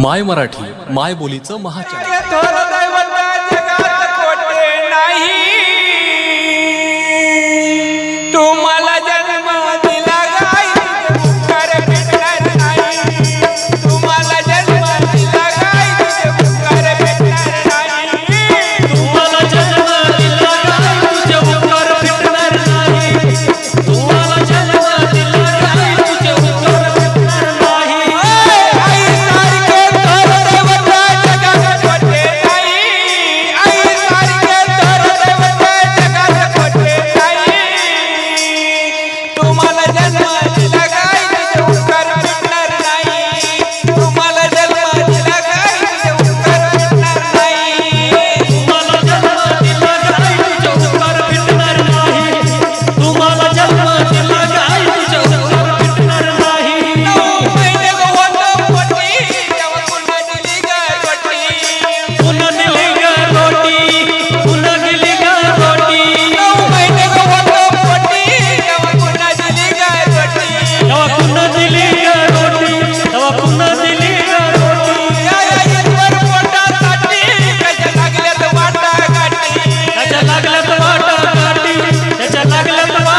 माय मराठी माय बोलीचं महाचॅनल